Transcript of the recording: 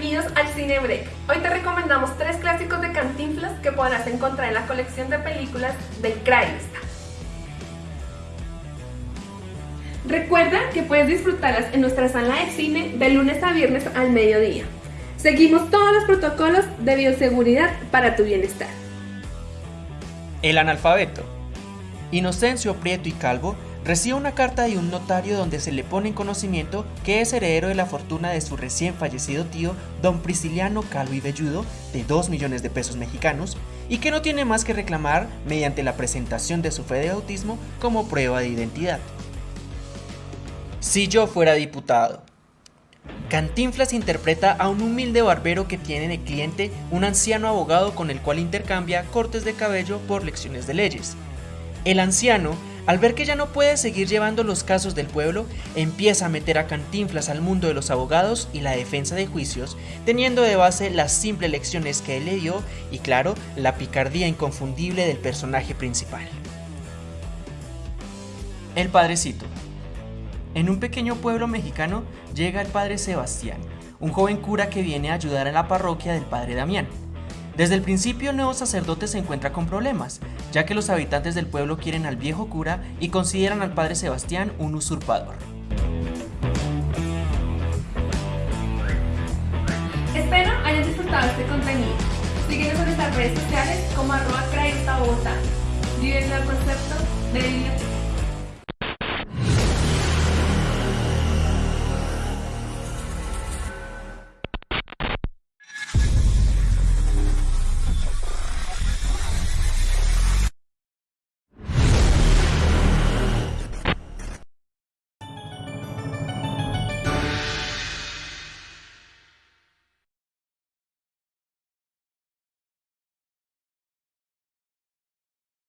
bienvenidos al Cine Break. Hoy te recomendamos tres clásicos de Cantinflas que podrás encontrar en la colección de películas del Craigslist. Recuerda que puedes disfrutarlas en nuestra sala de cine de lunes a viernes al mediodía. Seguimos todos los protocolos de bioseguridad para tu bienestar. El analfabeto. Inocencio Prieto y Calvo recibe una carta de un notario donde se le pone en conocimiento que es heredero de la fortuna de su recién fallecido tío, don Prisciliano Calvo y Velludo, de 2 millones de pesos mexicanos, y que no tiene más que reclamar mediante la presentación de su fe de autismo como prueba de identidad. Si yo fuera diputado. Cantinflas interpreta a un humilde barbero que tiene de cliente un anciano abogado con el cual intercambia cortes de cabello por lecciones de leyes. El anciano, al ver que ya no puede seguir llevando los casos del pueblo, empieza a meter a Cantinflas al mundo de los abogados y la defensa de juicios, teniendo de base las simples lecciones que él le dio y claro, la picardía inconfundible del personaje principal. El Padrecito en un pequeño pueblo mexicano llega el padre Sebastián, un joven cura que viene a ayudar en la parroquia del padre Damián. Desde el principio el nuevo sacerdote se encuentra con problemas, ya que los habitantes del pueblo quieren al viejo cura y consideran al padre Sebastián un usurpador. Espero hayan disfrutado este contenido. Síguenos en nuestras redes sociales como arroba. Vive el concepto de.